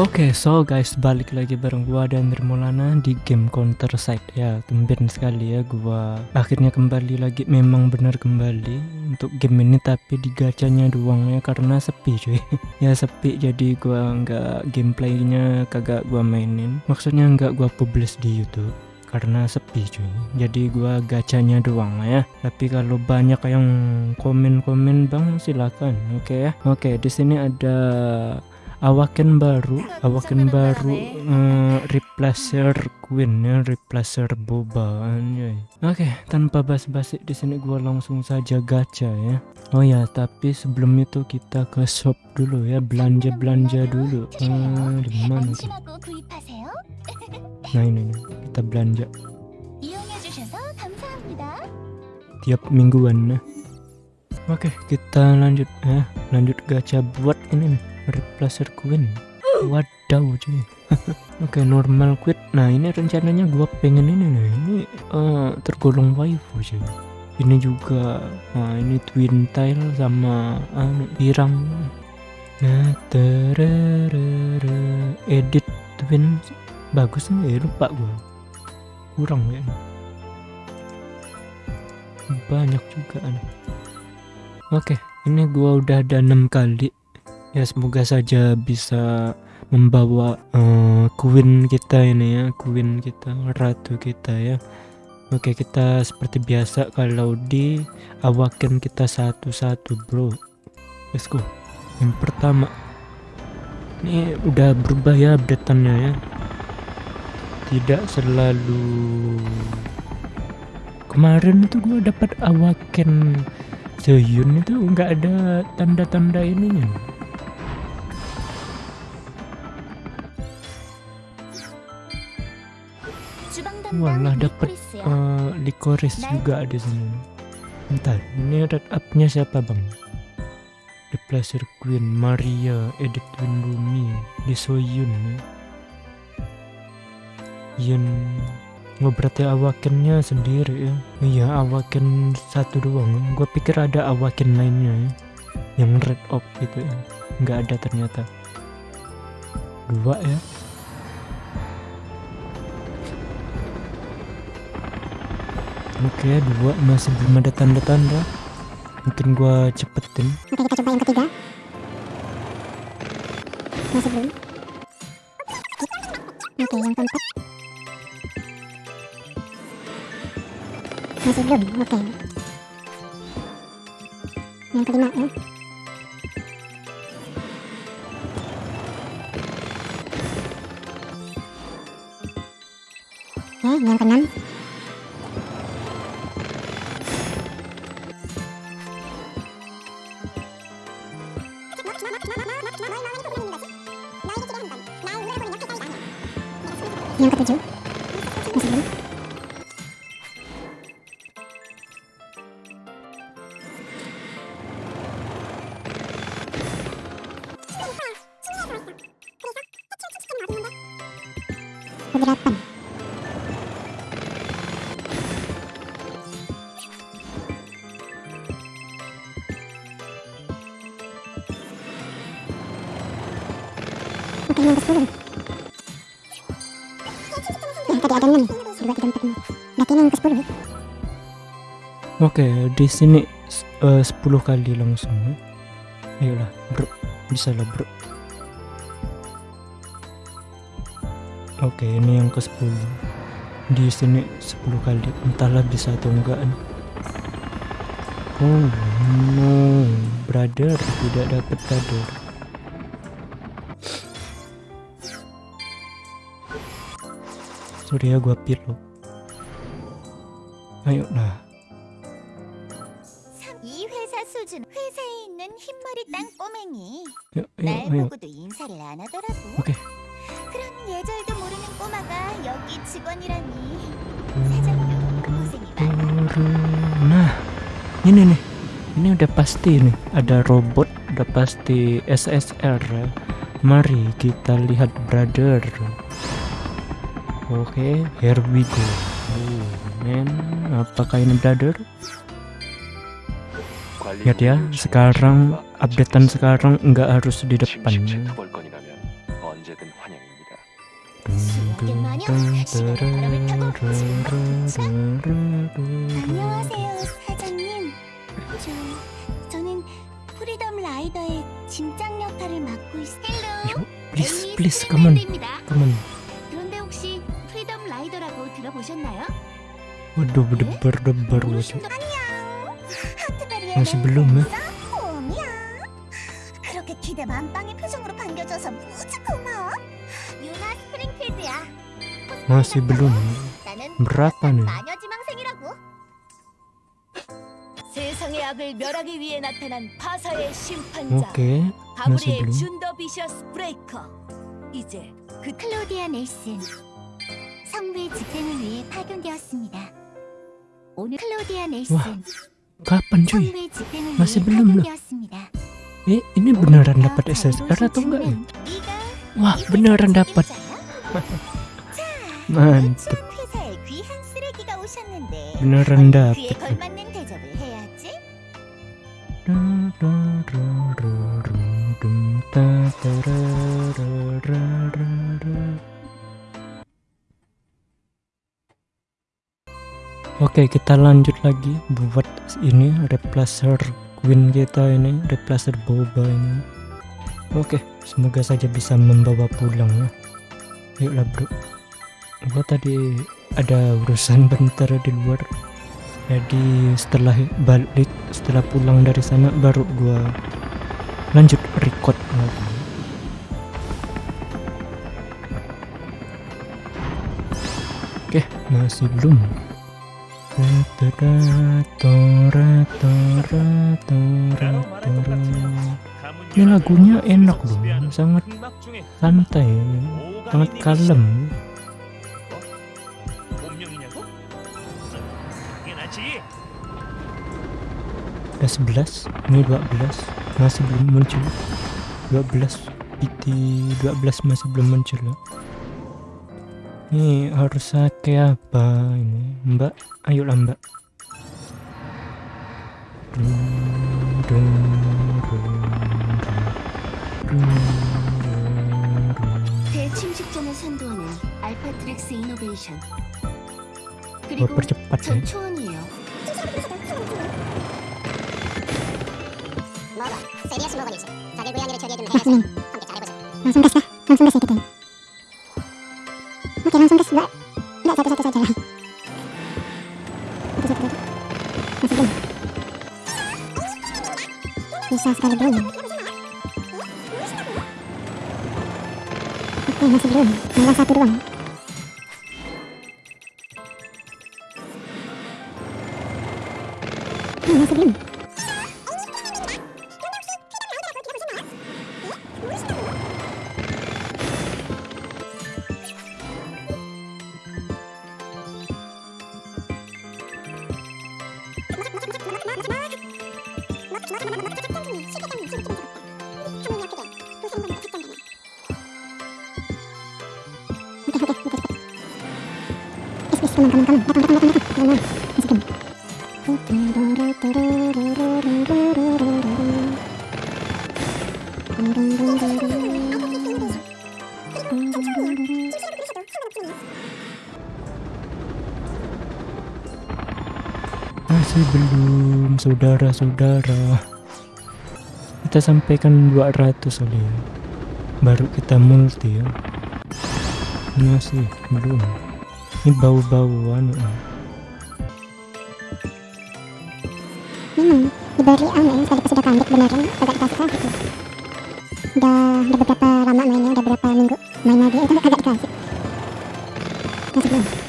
Oke, so guys, balik lagi bareng gua dan Nirmolana di game Counter Strike ya. Tumben sekali ya gua akhirnya kembali lagi memang benar kembali untuk game ini tapi di gacanya doang ya karena sepi cuy. ya sepi jadi gua nggak gameplaynya kagak gua mainin. Maksudnya nggak gua publish di YouTube karena sepi cuy jadi gua gacanya doang ya tapi kalau banyak yang komen-komen bang silakan oke okay ya oke okay, di sini ada awaken baru awaken baru uh, replacer queen ya replacer boba oke okay, tanpa bas-basi di sini gua langsung saja gacha ya. Oh ya tapi sebelum itu kita ke shop dulu ya belanja belanja dulu. Uh, di mana tuh nah ini, ini kita belanja. Tiap mingguan nah oke kita lanjut ya lanjut gacha buat ini nih replacer queen wadaw cuy. Oke okay, normal quit. Nah ini rencananya gua pengen ini nih. Ini uh, tergolong waifu cuy. Ini juga nah ini twin tile sama anu uh, pirang. Nah terere edit twin. Bagus nih ya lupa gua. Kurang ya. Banyak juga oke ini gua udah ada enam kali ya semoga saja bisa membawa uh, queen kita ini ya queen kita ratu kita ya. Oke kita seperti biasa kalau di awaken kita satu-satu bro. Let's go. Yang pertama. Ini udah berubah ya updateannya ya. Tidak selalu. Kemarin itu gue dapat awaken Seyun itu nggak ada tanda-tanda ininya Walah dapat uh, eh, likoris juga di sini. Entar, ini red up-nya siapa bang? The Pleasure Queen, Maria, Edith Winrumi, Lee Soyun ya. Yun Oh berarti awakennya sendiri ya Iya awaken satu doang Gue pikir ada awaken lainnya ya Yang red up gitu ya Nggak ada ternyata Dua ya Oke, dua masih belum ada tanda-tanda. Mungkin gua cepetin. Oke, kita coba yang ketiga. Masih belum. Oke, yang keempat. Masih belum. Oke. Yang kelima ya. Oke, yang keenam. Yang ketujuh masih belum kedelapan Oke, yang ke 10 tadi ada 6 2 3 4 5 berarti ini yang ke 10 oke di sini uh, 10 kali langsung. Ayolah bro. Bisa lah bro. Oke ini yang ke 10 di sini 10 kali. Entahlah bisa atau enggak. Oh no. Brother tidak dapat brother sorry ya gua pilo ayo lah 이 회사 수준 회사에 있는 흰머리 땅꼬맹이 ayo, 날 ayo, ayo. 보고도 인사를 안 하더라고 oke 그런 예절도 모르는 꼬마가 여기 직원이라니 Hmm. 사장도 고생이 많아 nah ini nih ini udah pasti nih ada robot udah pasti SSR ya. mari kita lihat brother Oke, okay, here we go. Oh, man, apakah ini brother? Lihat ya, sekarang updatean sekarang nggak harus di depan. Please, please, come on, come on. 보셨나요? masih belum 홈이야. 그렇게 기대 만빵의 표정으로 반겨줘서 무지 고마워. 유나 스프링필드야. masih belum 나는 berapa nih 마녀 지망생이라고. 세상의 악을 멸하기 위해 나타난 파사의 심판자. oke 가브리엘. 준더 비셔스 브레이커. 이제 그 클로디아 넬슨 집행을 위해 파견되었습니다. 오늘 클로디아 넬슨 Wah, kapan cuy 성부의 집행을 masih 위해 belum loh. 파견되었습니다. eh ini beneran dapat SSR atau enggak ya wah beneran dapat mantap 추운 회사에 귀한 쓰레기가 오셨는데 beneran 그에 dapat Oke, okay, kita lanjut lagi buat ini replacer queen kita ini, replacer boba ini. Oke, okay, semoga saja bisa membawa pulang ya. Yuklah bro. Gua tadi ada urusan bentar di luar. Jadi setelah balik, setelah pulang dari sana baru gua lanjut record lagi. Oke, okay, masih belum ini lagunya enak loh sangat santai sangat kalem. Ada 11 ini 12 masih belum muncul. 12 PT 12 masih belum muncul loh. Ini harus kayak apa ini mbak ayolah mbak Dun, dun, dun, dun, dun. 대침식전을 선도하는 알파트릭스 이노베이션. Oh, 그리고 percepat ya 전 초원이에요. 먹어. 세리어스 먹으니지. 자기 고양이를 처리해주는 해야지. 함께 잘해보자. Lah. Langsung gas ya kita. Oke langsung gas mbak. Mbak satu-satu saja lah. Satu-satu. Masih belum. Bisa sekali belum. Oke masih belum. Tinggal satu doang. Masih belum. Masih belum saudara-saudara Kita sampaikan 200 kali ya Baru kita multi ya Masih belum Ini bau-bau anu ah. Memang diberi anu ya sekali sudah kambik beneran agak dikasih tuh. Udah udah beberapa lama mainnya, udah berapa minggu main lagi itu agak dikasih. Masih belum.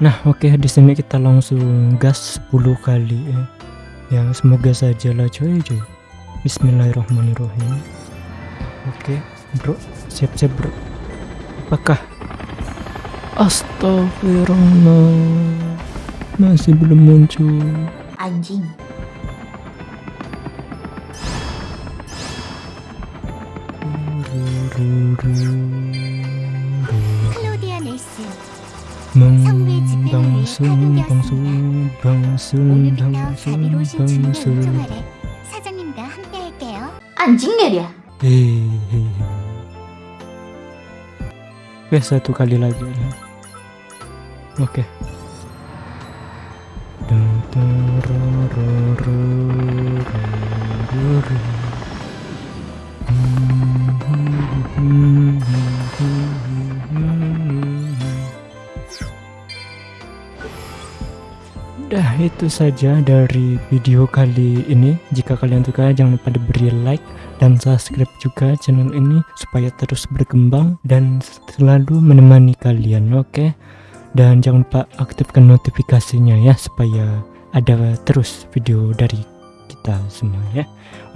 Nah, oke okay, di sini kita langsung gas 10 kali ya. Ya, semoga saja lah coy coy. Bismillahirrahmanirrahim. Oke, okay, Bro. Siap-siap, Bro. Apakah Astagfirullah. Masih belum muncul. Anjing. Halo Dianesis. Meng 디아 넬슨. 성우의 집행을 방송 확인되었습니다. 방송 방송 오늘부터 방송 자비로우신 주문 방송 운송아래 사장님과 함께할게요. 안징내랴. hehehe Oke satu kali lagi ya. Oke Dun, itu saja dari video kali ini. Jika kalian suka jangan lupa diberi like dan subscribe juga channel ini supaya terus berkembang dan selalu menemani kalian. Oke. Dan jangan lupa aktifkan notifikasinya ya supaya ada terus video dari kita semua ya.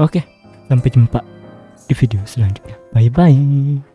Oke. Sampai jumpa di video selanjutnya. Bye bye.